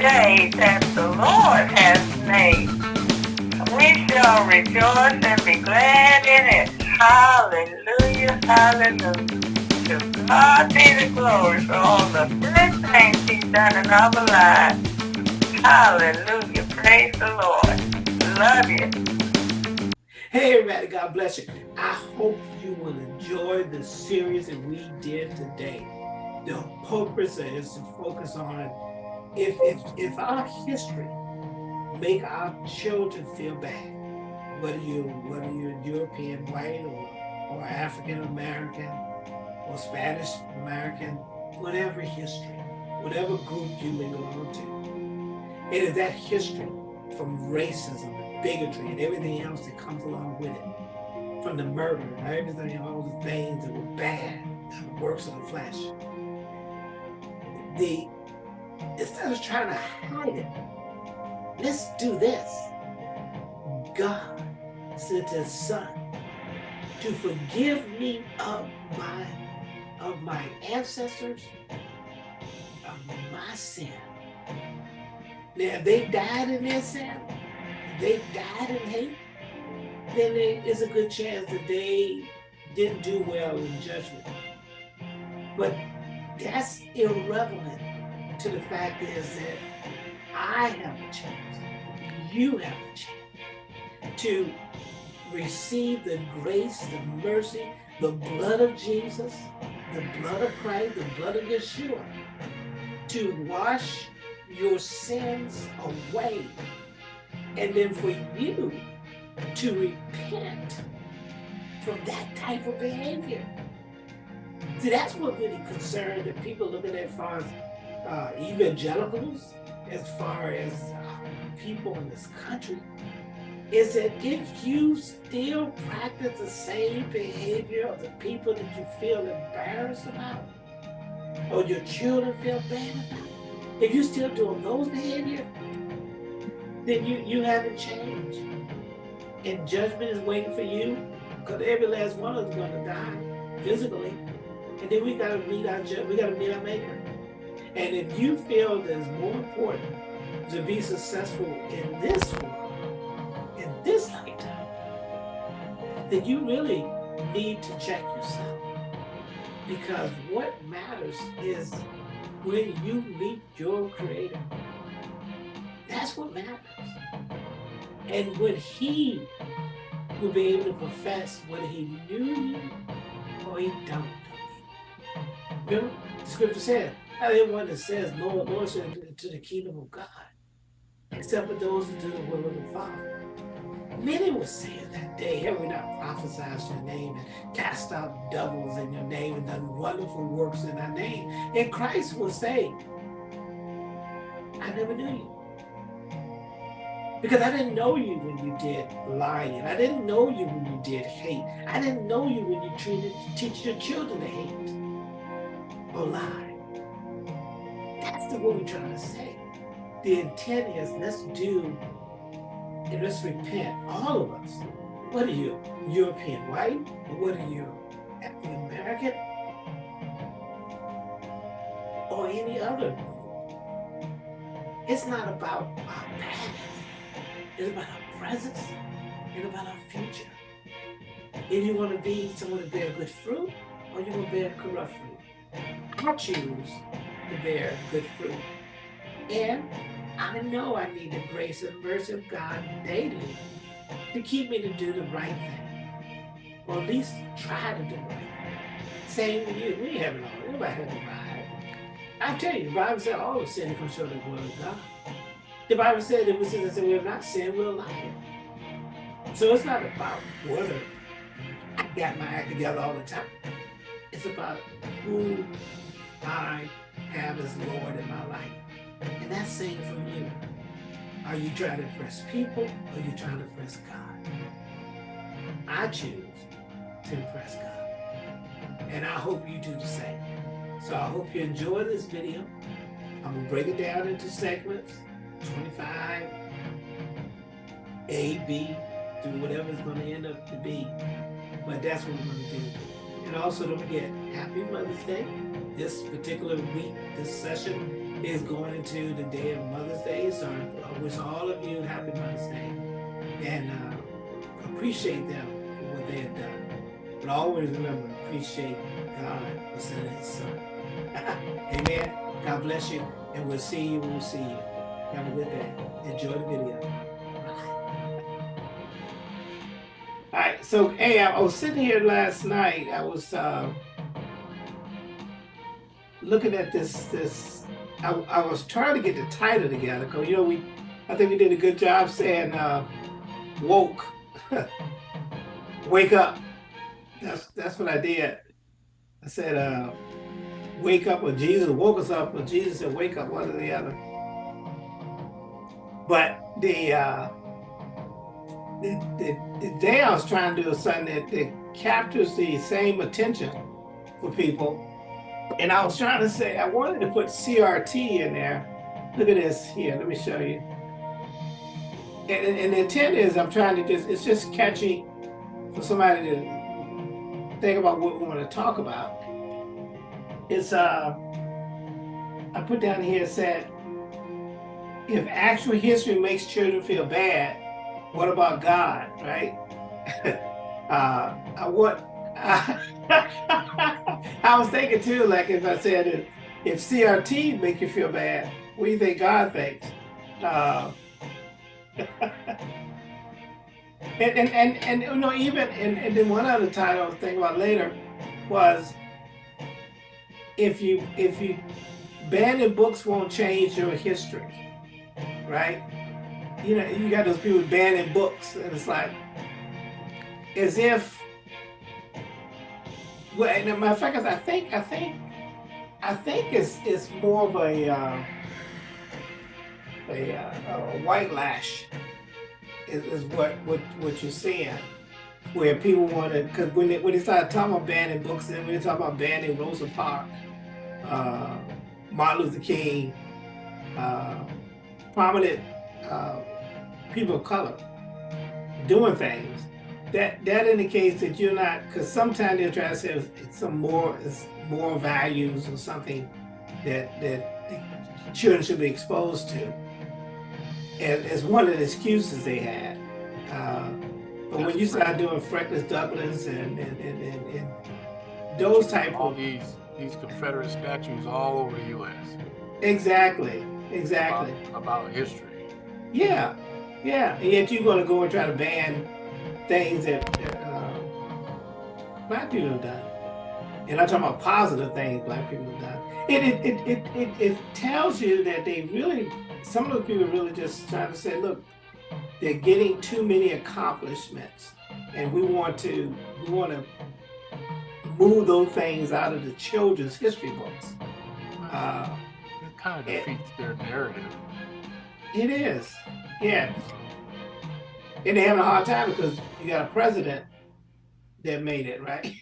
day that the Lord has made. We shall rejoice and be glad in it. Hallelujah, hallelujah. To God be the glory for all the good things he's done in our lives. Hallelujah, praise the Lord. Love you. Hey everybody, God bless you. I hope you will enjoy the series that we did today. The purpose is to focus on if, if, if our history make our children feel bad, whether you whether you're European white or, or African American or Spanish American, whatever history, whatever group you belong to, it is that history from racism bigotry and everything else that comes along with it, from the murder and everything, all the things that were bad, the works of the flesh. The instead of trying to hide it, let's do this. God sent his son to forgive me of my of my ancestors, of my sin. Now, they died in their sin, they died in hate, then there is a good chance that they didn't do well in judgment. But that's irrelevant to the fact is that I have a chance, you have a chance to receive the grace, the mercy, the blood of Jesus, the blood of Christ, the blood of Yeshua, to wash your sins away. And then for you to repent from that type of behavior. See, that's what really concerned the people looking at far uh, evangelicals, as far as uh, people in this country, is that if you still practice the same behavior of the people that you feel embarrassed about, or your children feel bad about, if you're still doing those behaviors, then you, you haven't changed. And judgment is waiting for you, because every last one of us is going to die physically. And then we gotta meet our we gotta meet our maker. And if you feel that it's more important to be successful in this world, in this lifetime, then you really need to check yourself. Because what matters is when you meet your creator. That's what matters. And when he will be able to profess whether he knew you or he don't know you. Remember, the scripture said, Everyone that says, Lord, Lord, to the kingdom of God, except for those who do the will of the Father. Many will say in that day, have we not prophesied your name and cast out devils in your name and done wonderful works in our name? And Christ will say, I never knew you. Because I didn't know you when you did lying. I didn't know you when you did hate. I didn't know you when you treated, teach your children to hate or lie. That's the what we're trying to say. The intent is let's do and let's repent, all of us. What are you, European white? What are you, African American? Or any other It's not about our past. It's about our presence and about our future. If you want to be someone to bear good fruit, or you want to bear corrupt fruit. I choose to bear good fruit. And I know I need the grace and mercy of God daily to keep me to do the right thing. Or at least try to do the right thing. Same with you. We haven't all, everybody hasn't arrived. I tell you, the Bible said all sin comes short of the word of God. The Bible said if we sin we have not sinned, we're lying. So it's not about whether I got my act together all the time. It's about who I have as Lord in my life. And that's saying from you. Are you trying to impress people or are you trying to impress God? I choose to impress God. And I hope you do the same. So I hope you enjoy this video. I'm going to break it down into segments, 25, A, B, through whatever it's going to end up to be. But that's what we're going to do. And also don't forget, happy Mother's Day this particular week, this session is going into the day of Mother's Day. So I wish all of you happy Mother's Day and uh, appreciate them for what they have done. But always remember, appreciate God for sending his son. Amen. God bless you. And we'll see you when we see you. Have a good day. Enjoy the video. All right, so hey, I was sitting here last night. I was uh, looking at this. This I, I was trying to get the title together because you know we, I think we did a good job saying uh, woke, wake up. That's that's what I did. I said, uh, wake up, or Jesus woke us up, or Jesus said, wake up, one or the other. But the, uh, the, the, the day I was trying to do something that, that captures the same attention for people. And I was trying to say, I wanted to put CRT in there. Look at this here, let me show you. And, and the intent is I'm trying to just, it's just catchy for somebody to think about what we want to talk about. It's, uh, I put down here said, if actual history makes children feel bad, what about God, right? uh, I want, I, I was thinking too, like if I said, if, if CRT make you feel bad, what do you think God thinks? Uh, And and and, and you know even and, and then one other title I was thinking about later was if you if you banning books won't change your history, right? You know, you got those people banning books, and it's like as if well, and matter of fact, I think I think I think it's it's more of a uh, a, uh, a white lash is, is what, what, what you're seeing. Where people want to, because when they, when they started talking about banning books, and when they talk about banning Rosa Parks, uh, Martin Luther King, uh, prominent uh, people of color doing things, that that indicates that you're not, because sometimes they're trying to say it's some more, more values or something that that children should be exposed to as, one of the excuses they had. Uh, but when you start doing Frederick Douglass and, and, and, and, and those type all of these these Confederate statues all over the U.S. Exactly, exactly. About, about history. Yeah, yeah. And yet you're going to go and try to ban things that, that uh, black people have done. And I'm talking about positive things black people have done. It, it, it, it, it, it tells you that they really some of the people really just trying to say, look, they're getting too many accomplishments, and we want to we want to move those things out of the children's history books. Uh, it kind of defeats it, their narrative. It is, yeah. And they're having a hard time because you got a president that made it, right?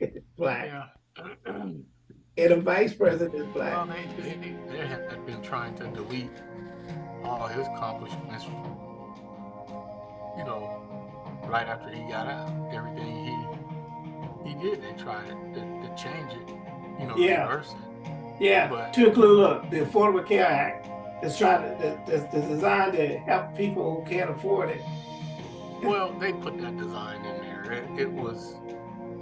Black. Yeah. and a vice president is black. Well, they, they, they have been trying to delete all his accomplishments, you know, right after he got out. Everything he he did, they tried to, to change it, you know, yeah. reverse it. Yeah, but, to include, look, the Affordable Care Act is trying to, that's designed to help people who can't afford it. Well, they put that design in there. It, it was,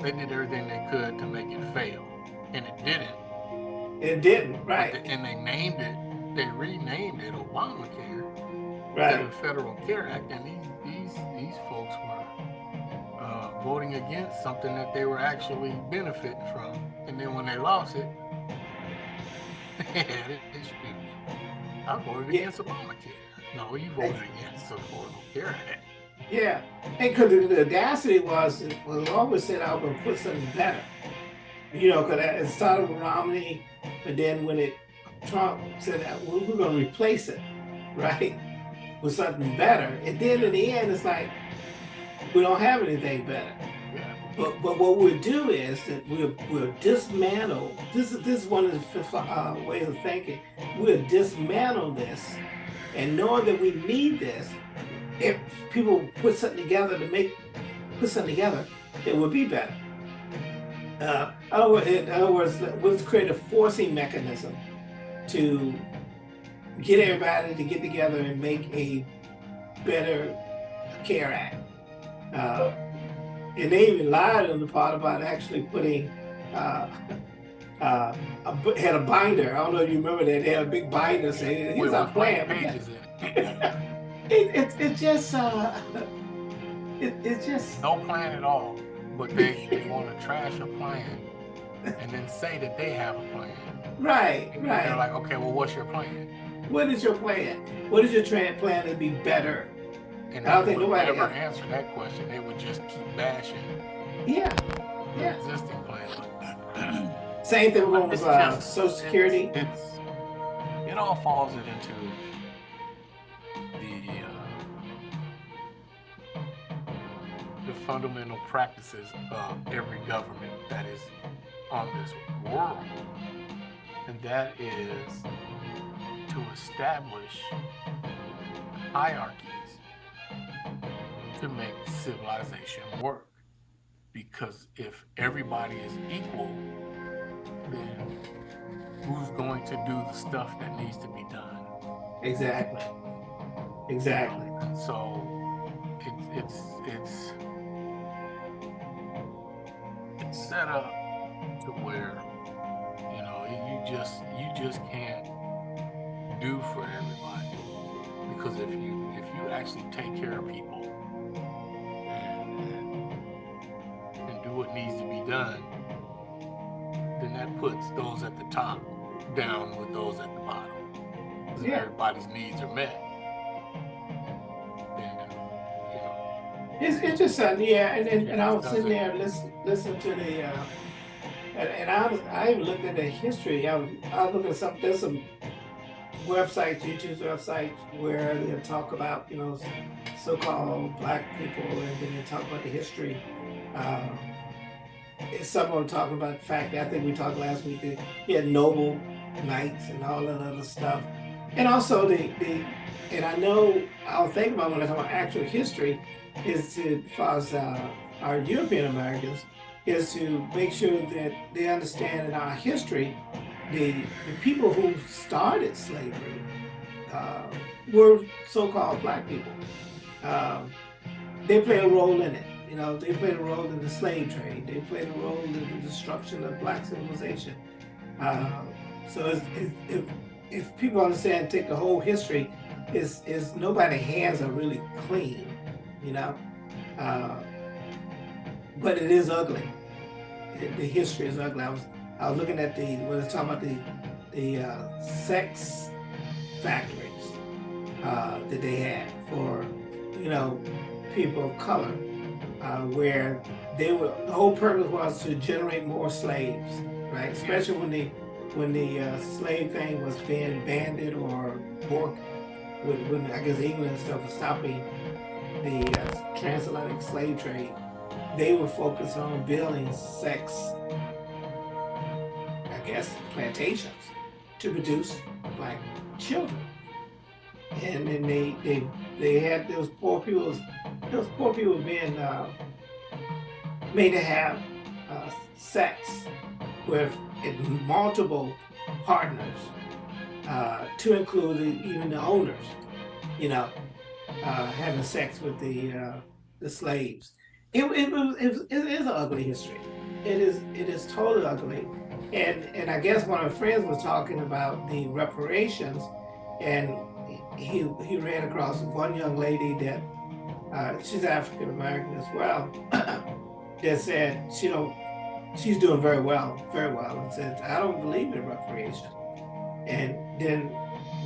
they did everything they could to make it fail and it didn't. It didn't, right? The, and they named it. They renamed it Obamacare. Right. The Federal Care Act, and these these these folks were uh, voting against something that they were actually benefiting from. And then when they lost it, they had it I voted yeah. against Obamacare. No, you voted against the Affordable Care Act. Yeah, and because the audacity was, was always said I was going to put something better you know, because it started with Romney, but then when it Trump said that well, we're going to replace it, right, with something better, and then in the end, it's like we don't have anything better. But, but what we'll do is that we'll, we'll dismantle, this, is this is one of the uh, ways of thinking, we'll dismantle this and knowing that we need this, if people put something together to make, put something together, it will be better. Uh, in other words, let's create a forcing mechanism to get everybody to get together and make a better care act. Uh, and they even lied on the part about actually putting uh, uh, a, had a binder. I don't know if you remember that. They had a big binder saying, here's our plan. Pages in it. it, it, it just, uh, it, it just. No plan at all. But they, they want to trash a plan and then say that they have a plan. Right, And right. They're like, okay, well, what's your plan? What is your plan? What is your plan to be better? And I don't think nobody never else- answer that question. They would just keep bashing Yeah. the Yeah. existing plan. Same thing with it's uh, just- Social Security. It's, it's it all falls into the uh, the fundamental practices of every government that is on this world, and that is to establish hierarchies to make civilization work. Because if everybody is equal, then who's going to do the stuff that needs to be done? Exactly. Exactly. And so it's it's it's it's set up to where you know you just you just can't do for everybody because if you if you actually take care of people done then that puts those at the top down with those at the bottom. Yeah. everybody's needs are met, then you know. It's, interesting, uh, yeah, and, and, and I was sitting there listen listen to the uh, and, and I was I even looked at the history. I was I was looking at some there's some websites, YouTube websites where they talk about you know so-called black people, and then they talk about the history. Um, and some of them talking about the fact that I think we talked last week that he had noble knights and all that other stuff, and also the the and I know I'll think about when I talk about actual history is to, as uh, our European Americans, is to make sure that they understand in our history the, the people who started slavery uh, were so-called black people. Um, they play a role in it. You know, they played a role in the slave trade. They played a role in the destruction of black civilization. Uh, so it's, it's, if, if people understand, take the whole history, is is nobody's hands are really clean, you know. Uh, but it is ugly. It- the history is ugly. I was I was looking at the when I was talking about the the uh, sex factories uh, that they had for you know people of color, uh, where they were the whole purpose was to generate more slaves, right? Especially when the when the uh, slave thing was being banded or more when, when I guess England and stuff was stopping the uh, transatlantic slave trade, they were focused on building sex, I guess, plantations to produce black children. And then they they they had those poor people, those poor people being uh, made to have uh, sex with multiple partners uh, to include even the owners, you know, uh, having sex with the uh, the slaves. It, it, it, it is an ugly history. It is it is totally ugly. And and I guess one of my friends was talking about the reparations, and he he ran across one young lady that uh, she's African American as well that said she don't she's doing very well, very well, and said I don't believe in reparations. And then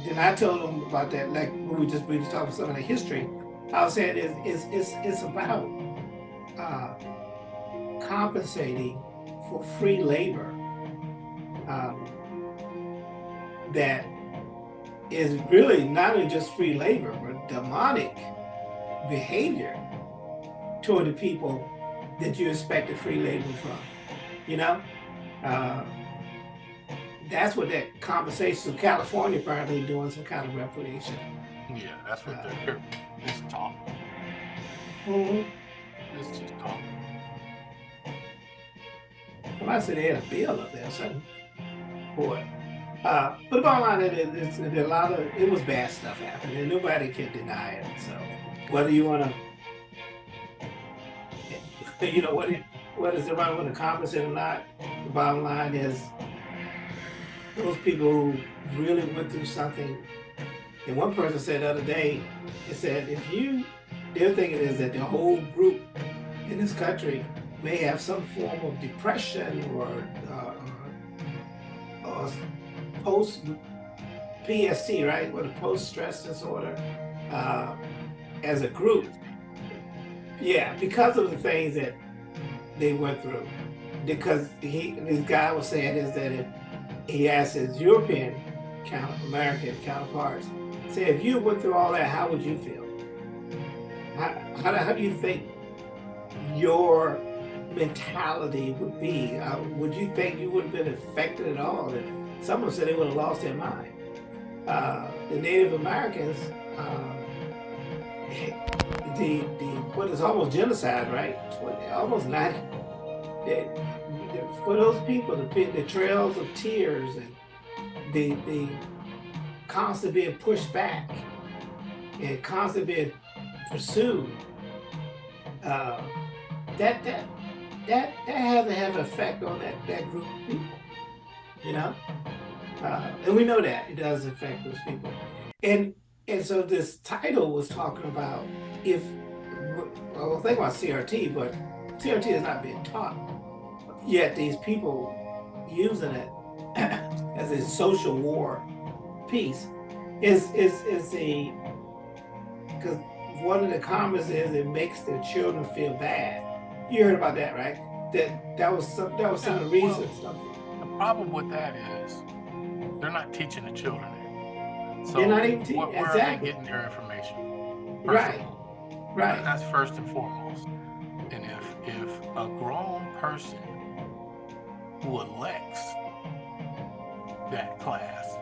then I told them about that, like when we just we just talking some of the history. I was saying it's it's it's, it's about uh, compensating for free labor um, that is really not only just free labor, but demonic behavior toward the people that you expect expected free labor from. You know, uh, that's what that conversation. So California apparently doing some kind of reparation. Yeah, that's what they're. It's talk. Mm-hmm. It's just talk. Well, I said they had a bill up there, or something. Boy, Uh, but the bottom line is, is, a lot of it was bad stuff happening, and nobody can deny it. So whether you want to, you know, what whether everybody want to compensate or not, the bottom line is those people who really went through something. And one person said the other day, it said, if you, their thing is that the whole group in this country may have some form of depression or, uh, or post PSC, right? With a post stress disorder uh, as a group. Yeah, because of the things that they went through. Because he, this guy was saying is that if he asked his European count, American counterparts, say if you went through all that, how would you feel? How, how, how do you think your mentality would be? Uh, would you think you would have been affected at all? And someone said they would have lost their mind. Uh, the Native Americans, uh, the the what is almost genocide, right? Almost not. For those people, the, the trails of tears and the the constantly being pushed back and constantly being pursued. Uh, that that that that has to have an effect on that that group of people, you know. Uh, and we know that it does affect those people. And and so this title was talking about if well, think about CRT, but CRT is not being taught. Yet these people using it as a social war piece is is is the because one of the comments is it makes the children feel bad. You heard about that, right? That that was some that was some of the reasons. Well, the problem with that is they're not teaching the children So they're not even teaching. Where, exactly. are they getting their information? Right. Right. That's first and foremost. And if if a grown person who elects that class,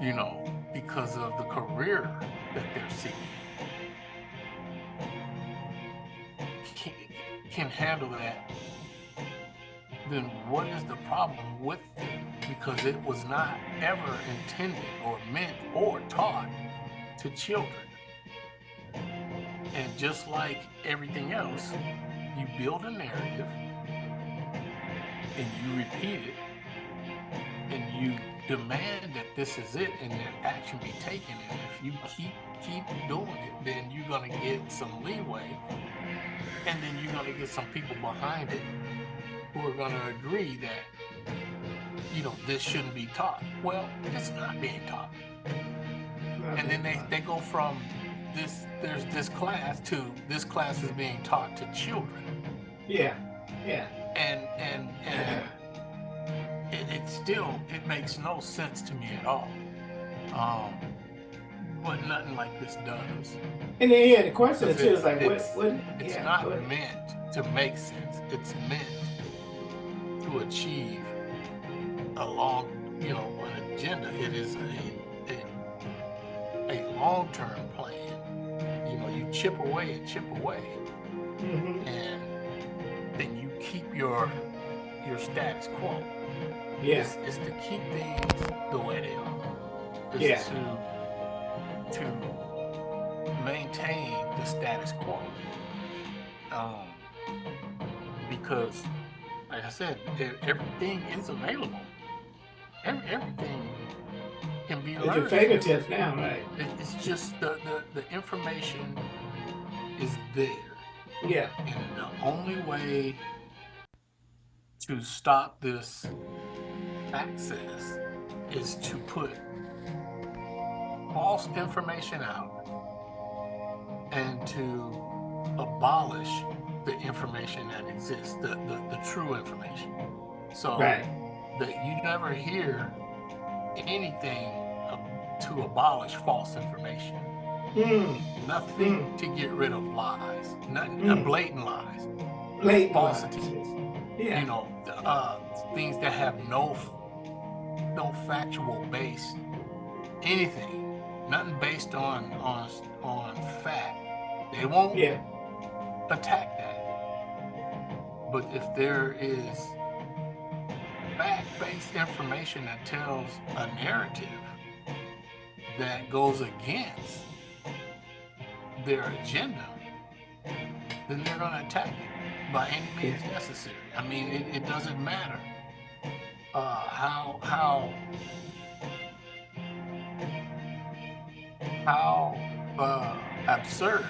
you know, because of the career that they're seeking, can, can handle that, then what is the problem with it? Because it was not ever intended or meant or taught to children. And just like everything else, you build a narrative and you repeat it and you demand that this is it and that action be taken. And if you keep keep doing it, then you're gonna get some leeway and then you're gonna get some people behind it who are gonna agree that you know this shouldn't be taught. Well, it's not being taught. And then they, they go from this there's this class to this class is being taught to children. Yeah, yeah. And and and it, it still it makes no sense to me at all. Um, but nothing like this does. And then yeah, the question too is like, what? what it's yeah, not meant to make sense. It's meant to achieve a long, you know, an agenda. It is a a, a long-term plan you know, you chip away and chip away, mm -hmm. and then you keep your your status quo. Yeah, it's, it's to keep things the way they are. It's yeah. to to maintain the status quo. Um, because, like I said, everything is available. Every, everything can be learned. At your fingertips now, right? It's just the, the, the information is there. Yeah. And the only way to stop this access is to put false information out and to abolish the information that exists, the, the, the true information. So right. That you never hear anything to abolish false information. Mm. Nothing mm. to get rid of lies, nothing, mm. blatant lies, blatant falsities. Yeah. You know, uh, things that have no no factual base, anything, nothing based on on on fact. They won't yeah. attack that. But if there is fact-based information that tells a narrative that goes against their agenda, then they're going to attack it by any means necessary. I mean, it, it doesn't matter uh, how how how uh, absurd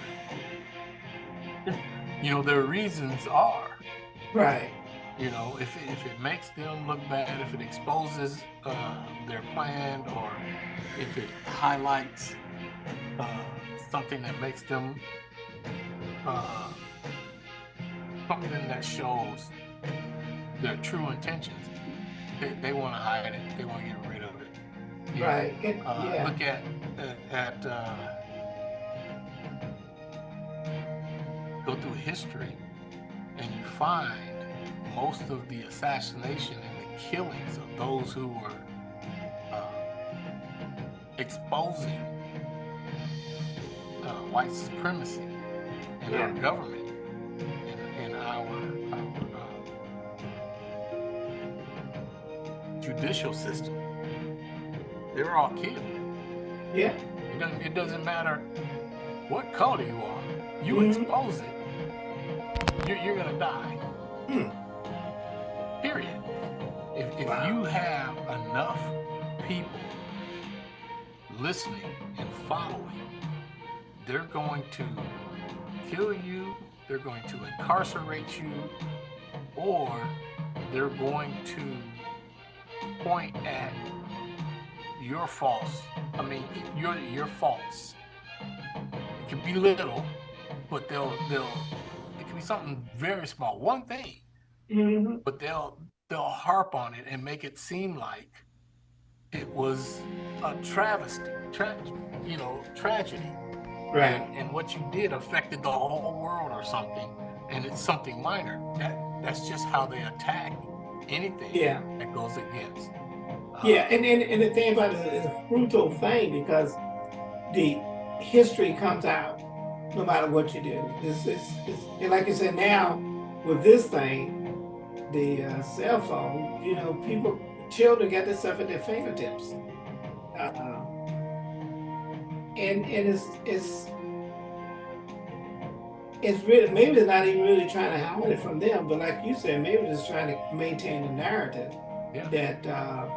you know their reasons are. Right. You know, if it, if it makes them look bad, if it exposes uh, their plan, or if it highlights uh, something that makes them uh, something that shows their true intentions, they, they want to hide it. They want to get rid of it. You know, Right. It- uh, yeah. Look at at uh, go through history, and you find most of the assassination and the killings of those who were uh, exposing uh, white supremacy in our government, in, in our, our uh, judicial system. They were all killed. Yeah. It doesn't, it doesn't matter what color you are. You Mhm. expose it, you're, you're gonna die. Hmm. Period. If, if Wow. you have enough people listening and following, they're going to kill you, they're going to incarcerate you, or they're going to point at your faults. I mean, your your faults. It can be little, but they'll they'll it can be something very small, one thing, hmm but they'll they'll harp on it and make it seem like it was a travesty, tra- you know, tragedy, Right. and what you did affected the whole world or something, and it's something minor. That that's just how they attack anything Yeah. that goes against. uh, Yeah, and, and, and the thing about it is a brutal thing because the history comes out no matter what you do. This is, and like I said, now with this thing, the uh, cell phone, you know, people, children get this stuff at their fingertips. Uh, and and it's it's it's really maybe it's not even really trying to hide it from them, but like you said, maybe just trying to maintain the narrative Yeah. that uh,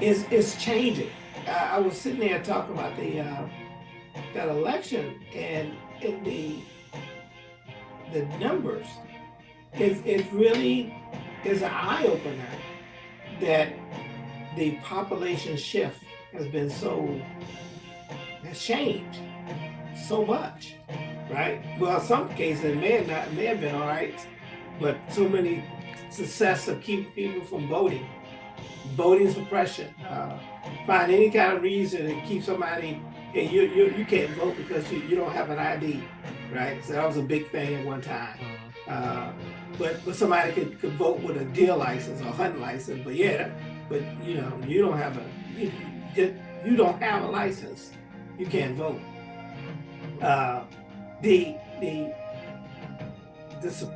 is is changing. I, I was sitting there talking about the uh, that election and in the the numbers. It it really is an eye opener that the population shift has been so has changed so much, right? Well, some cases it may have not may have been all right, but so many success of keeping people from voting, voting suppression, uh, find any kind of reason to keep somebody. Hey, you you you can't vote because you, you don't have an ID, right? So that was a big thing at one time. mhm. Uh, but but somebody could, could vote with a deer license or hunting license, but yeah, but you know you don't have a you, you don't have a license, you can't vote. Uh, the the the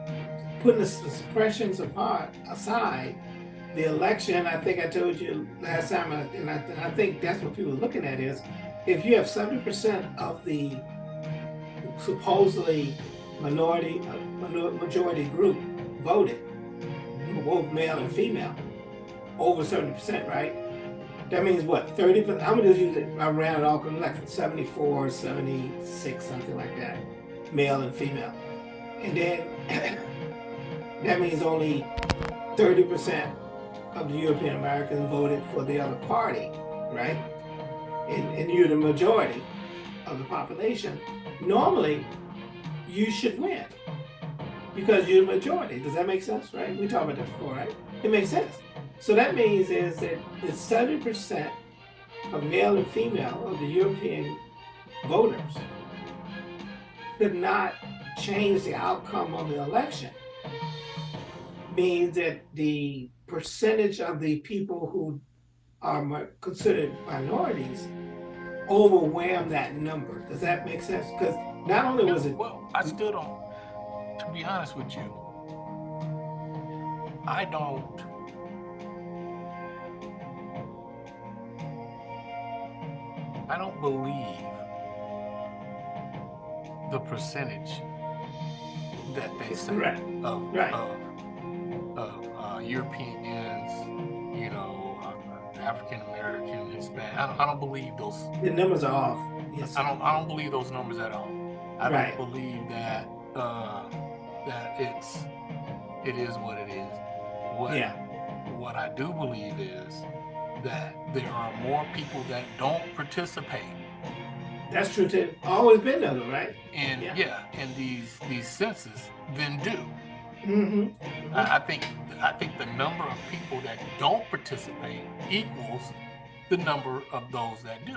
putting the suppressions apart aside, the election. I think I told you last time, and I, and I think that's what people are looking at is if you have seventy percent of the supposedly minority, uh, majority group voted, both male and female, over seventy percent, right? That means what, thirty percent, I'm gonna just use it, I ran it all, like 74, 76, something like that, male and female. And then, that means only thirty percent of the European Americans voted for the other party, right? And, and you're the majority of the population. Normally, you should win because you're the majority. Does that make sense, right? We talked about that before, right? It makes sense. So that means is that the 70% of male and female of the European voters could not change the outcome of the election. Means that the percentage of the people who are considered minorities overwhelm that number. Does that make sense? Because not only was it Well, I still don't to be honest with you, I don't I don't believe the percentage that they say right. of, right. of, of uh, Europeans, you know, uh, African American, Hispanic. I don't, I don't, believe those. The numbers are off. Yes. I don't. I don't believe those numbers at all. I right. don't believe that. Uh, that it's it is what it is. What Yeah. what I do believe is that there are more people that don't participate That's true too. Always been that, way, right? And Yeah. yeah, in these these census than do. Mm-hmm. I, I think I think the number of people that don't participate equals the number of those that do,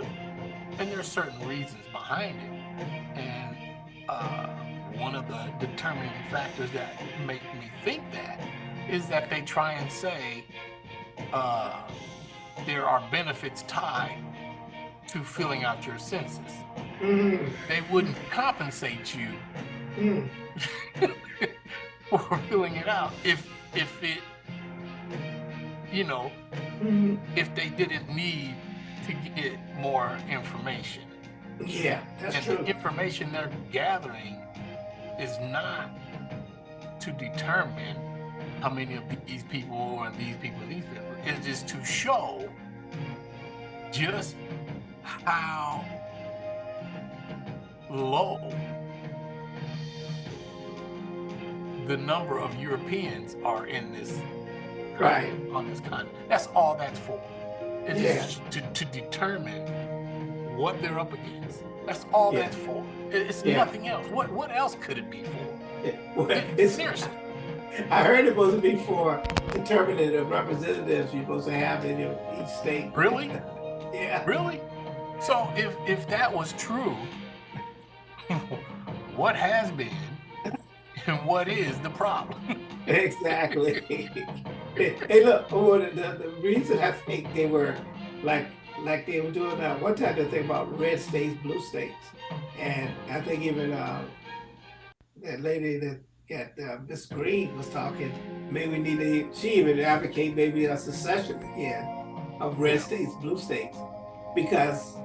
and there are certain reasons behind it. And uh, one of the determining factors that make me think that is that they try and say uh, there are benefits tied to filling out your census. Mm-hmm. They wouldn't compensate you Mm. for filling it out if if it you know Mm-hmm. if they didn't need to get more information Yeah, that's and true. the information they're gathering is not to determine how many of these people and these people these people it's just to show just how low the number of Europeans are in this Right. on this continent. That's all that's for. It's Yeah. just to, to determine what they're up against. That's all Yeah. that's for. It's Yeah. nothing else. What what else could it be for? Well, It- it's- Seriously. I heard it supposed to be for determining the representatives you're supposed to have in your each state. Really? Yeah. Really? So if if that was true, what has been and what is the problem? Exactly. hey, look. The, the reason I think they were like like they were doing uh, one time they think about red states, blue states, and I think even uh, that lady that got uh, Miss Greene was talking. Maybe we need to. She even advocate maybe a secession again of red states, blue states, because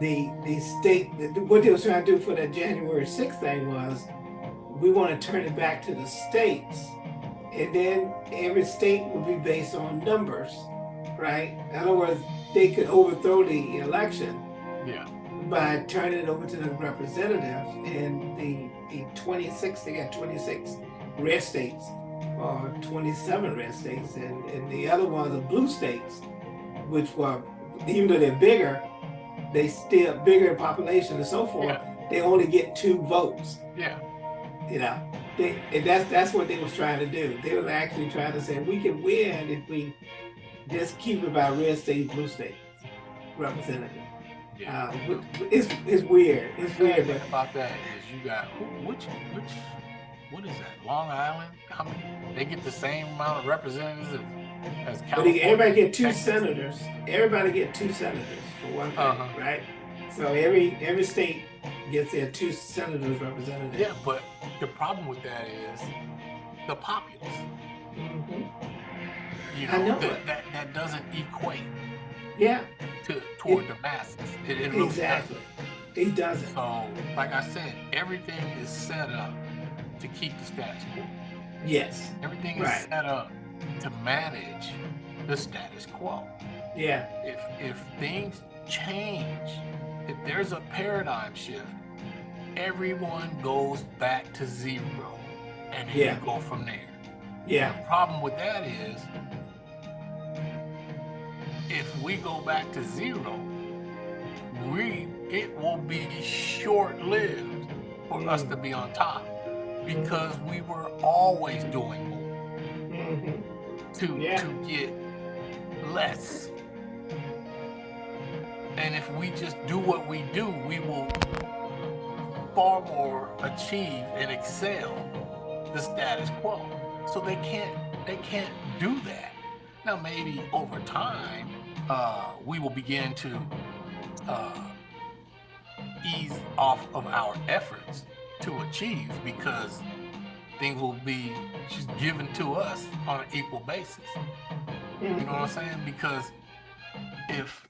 the the state what they was trying to do for that January 6th thing was we want to turn it back to the states and then every state would be based on numbers right in other words they could overthrow the election yeah. by turning it over to the representatives and the, the 26 they got 26 red states or 27 red states and, and the other ones are blue states which were even though they're bigger they still bigger in population and so forth Yeah. they only get two votes Yeah. you know they, and that's that's what they was trying to do they was actually trying to say we can win if we just keep it by red states blue state representative Yeah. uh, it's, it's weird it's The weird thing about that is you got which which what is that? Long Island? How many? They get the same amount of representatives as, as but California. they, everybody get two Texas. senators everybody get two senators for one thing Uh-huh. right so every every state gets their two senators representative Yeah, but the problem with that is the populace. Mhm. You I know, know that, it. that that doesn't equate yeah to toward the masses. It, it really exactly it doesn't doesn't. So, like I said, everything is set up to keep the status quo. yes Everything is Right. set up to manage the status quo. yeah If if things change, if there's a paradigm shift, everyone goes back to zero, and then Yeah. you go from there. yeah The problem with that is, if we go back to zero, we it will be short-lived for us to be on top because we were always doing more Mhm. to Yeah. to get less. And if we just do what we do, we will far more achieve and excel the status quo. So they can't they can't do that. Now maybe over time, uh, we will begin to uh, ease off of our efforts to achieve because things will be just given to us on an equal basis. You know what I'm saying? Because if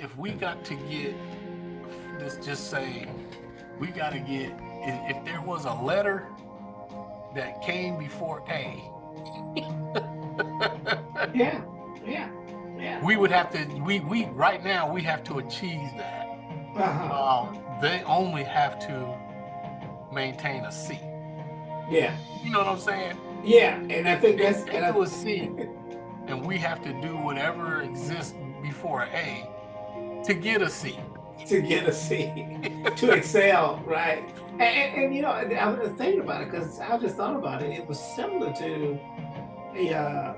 if we got to get, let's just say, we got to get, if, there was a letter that came before A, yeah. We would have to, we, we, right now, we have to achieve that. Uh-huh. Um, they only have to maintain a C. Yeah, You know what I'm saying? yeah, and I think that's, and I, a C, and we have to do whatever exists before A to get a C. to get a C, to excel, right? And, and, and, you know, I was thinking about it because I just thought about it. It was similar to the uh,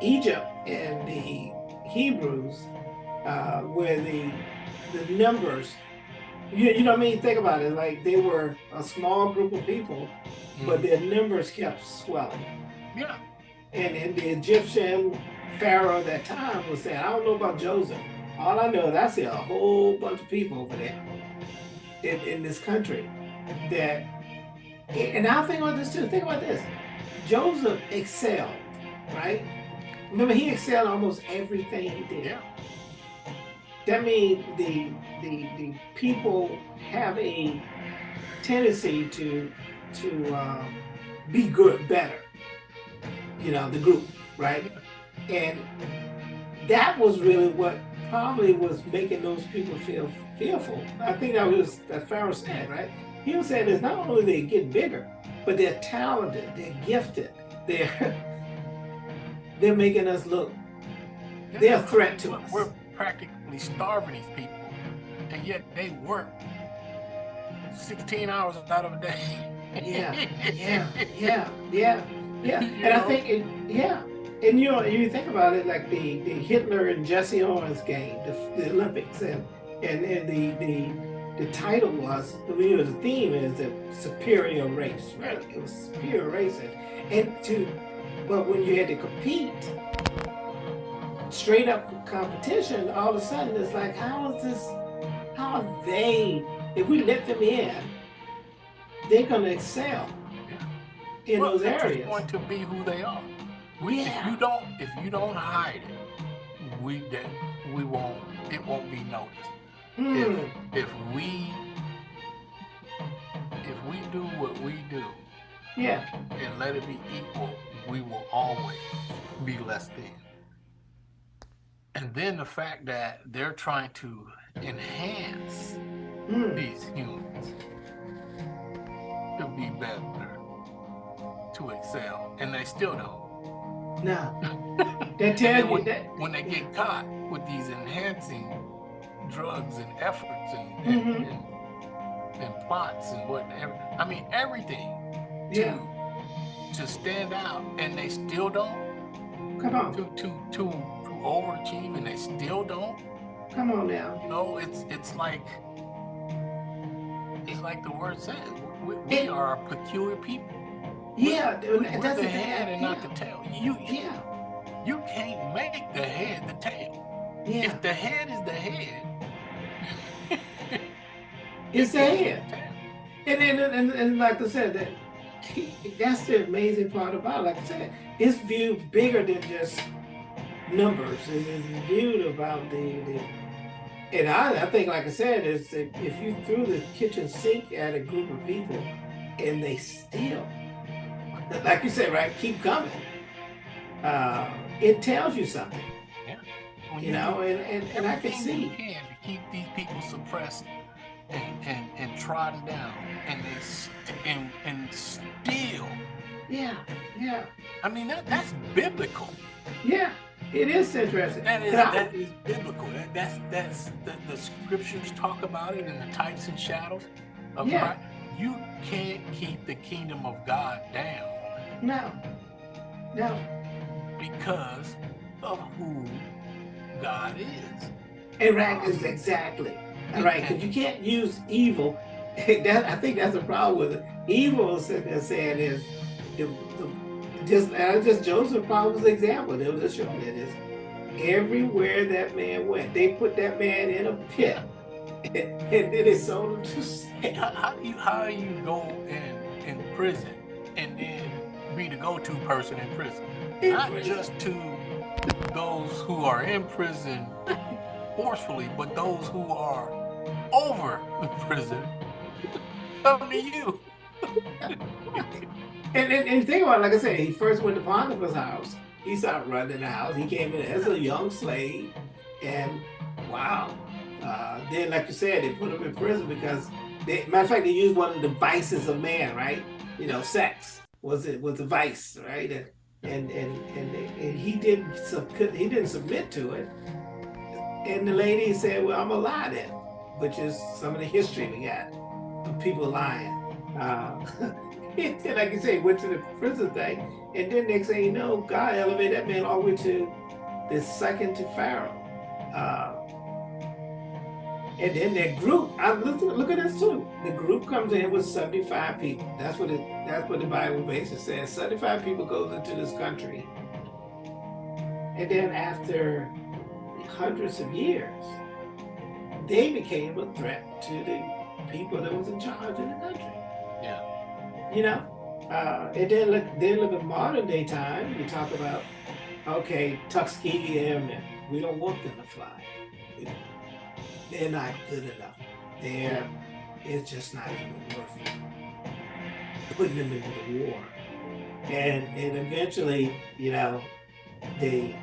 Egypt and the Hebrews, uh, where the the numbers, you, you know what I mean? Think about it. Like they were a small group of people, but their numbers kept swelling. Yeah. And, and the Egyptian Pharaoh at that time was saying, I don't know about Joseph. All I know is I see a whole bunch of people over there in, in this country that, and I think about this too. Think about this. Joseph excelled, right? Remember, he excelled almost everything he did. Yeah. That means the, the, the people have a tendency to, to uh, be good, better. You know, the group, right? And that was really what probably was making those people feel fearful. I think that was that Pharaoh said, right? He was saying it's not only they get bigger, but they're talented, they're gifted, they're they're making us look. They're a threat to us. We're practically starving these people, and yet they work 16 hours out of a day. Yeah, yeah, yeah, yeah, yeah. And I think, it, yeah, and you know, you think about it, like the, the Hitler and Jesse Owens game, the, the Olympics, and and, and the the the title was, you know, the theme is the superior race, right? It was superior race, and, and to, but when you had to compete, straight up competition, all of a sudden it's like, how is this? How are they? If we let them in, they're gonna excel in Well, those they're areas. going to be who they are. We, Yeah. If you don't, if you don't hide it, we then we won't. It won't be noticed. Mm, If we if we do what we do yeah, and let it be equal, we will always be less than. And then the fact that they're trying to enhance mm, these humans to be better, to excel, and they still don't. no. They tell you when, that. when they get caught with these enhancing drugs and efforts and, and, Mhm. and, and plots and whatever, I mean everything Yeah, to to stand out, and they still don't. come on, To to to to overachieve, and they still don't. come on now. You know, it's it's like it's like the word says. We, we It- are a peculiar people. Yeah, We- and We're that's the head and yeah. not the tail. You yeah, you can't make the head the tail. yeah. If the head is the head, It's the head. And then, and, and like I said, that that's the amazing part about it. Like I said, it's viewed bigger than just numbers. It is viewed about the, the and I, I think, like I said, is if you threw the kitchen sink at a group of people and they still, like you said, right, keep coming, uh, it tells you something, When you know, and, and, and I can everything you see. can to keep these people suppressed and, and, and trodden down, and they and, and still. Yeah, yeah, I mean that that's biblical. yeah. It is interesting. That is And that is biblical. That, that's that's the, the scriptures talk about it in the types and shadows of Yeah. Christ. You can't keep the kingdom of God down no, no. because of who God is. And right is exactly right because you can't use evil. that I think that's the problem with it. Evil sitting there saying is the, the just and I just Joseph probably was an example. They was just showing it is everywhere that man went, they put that man in a pit and, then they sold him to slavery. How, how do you how do you go in in prison and then be the go-to person in prison? Not just to those who are in prison forcefully, but those who are over the prison come to you. and, and, and think about it, like I said, he first went to Potiphar's house. He started running the house. He came in as a young slave. And wow. Uh, then, like you said, they put him in prison because, they, matter of fact, they used one of the vices of man, right? You know, sex was it was a vice, right? And and and and, and he didn't he didn't submit to it. And the lady said, "Well, I'm gonna lie then," which is some of the history we got of people lying. Uh, like you say, went to the prison thing, and then next thing you know, God elevated that man all the way to the second to Pharaoh. Uh, and then that group, I look, look at this too. The group comes in with 75 people. That's what it, that's what the Bible basically says. 75 people goes into this country. And then after hundreds of years, they became a threat to the people that was in charge in the country. Yeah. You know? Uh, and then look, then look at modern day time, you talk about, okay, Tuskegee Airmen, we don't want them to fly they're not good enough. They're, it's just not even worth it. putting them into the war. And, and eventually, you know, they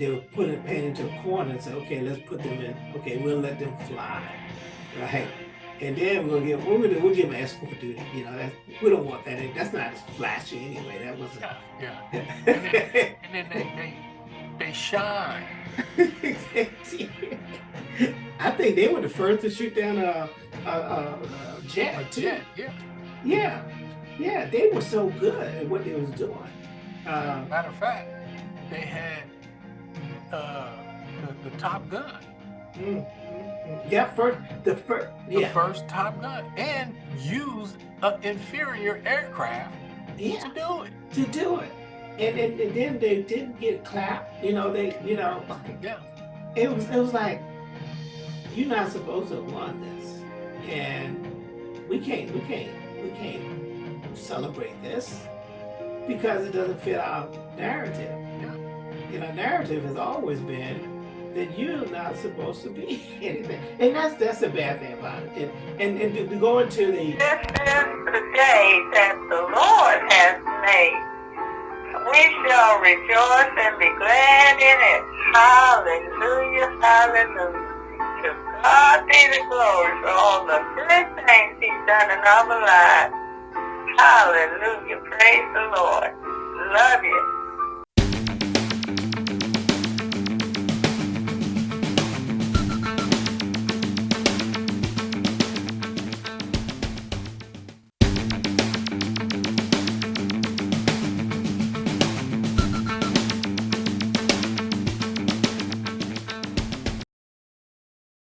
they were putting a pen into a corner and say, okay, let's put them in, okay, we'll let them fly, right? And then we'll give, we'll, we'll give them escort duty, you know, that, we don't want that, that's not as flashy anyway, that was Yeah, yeah. and then, and then they, they, they shine. I think they were the first to shoot down a, a, a, a jet, a jet, yeah. Yeah, yeah, they were so good at what they was doing. Uh, Matter of fact, they had uh, the, the Top Gun. Mm. Yeah, first the first yeah. the first Top Gun, and used an inferior aircraft yeah. to do it. To do it, and, and, and then they didn't get clapped. You know, they you know. Yeah. It was it was like you're not supposed to want this. And we can't, we can't, we can't celebrate this because it doesn't fit our narrative. And our narrative has always been that you're not supposed to be anything. And that's that's the bad thing about it. And and, and to, to go into the This is the day that the Lord has made. We shall rejoice and be glad in it. Hallelujah, hallelujah. To God be the glory for all the good things he's done in our lives. Hallelujah. Praise the Lord. Love you.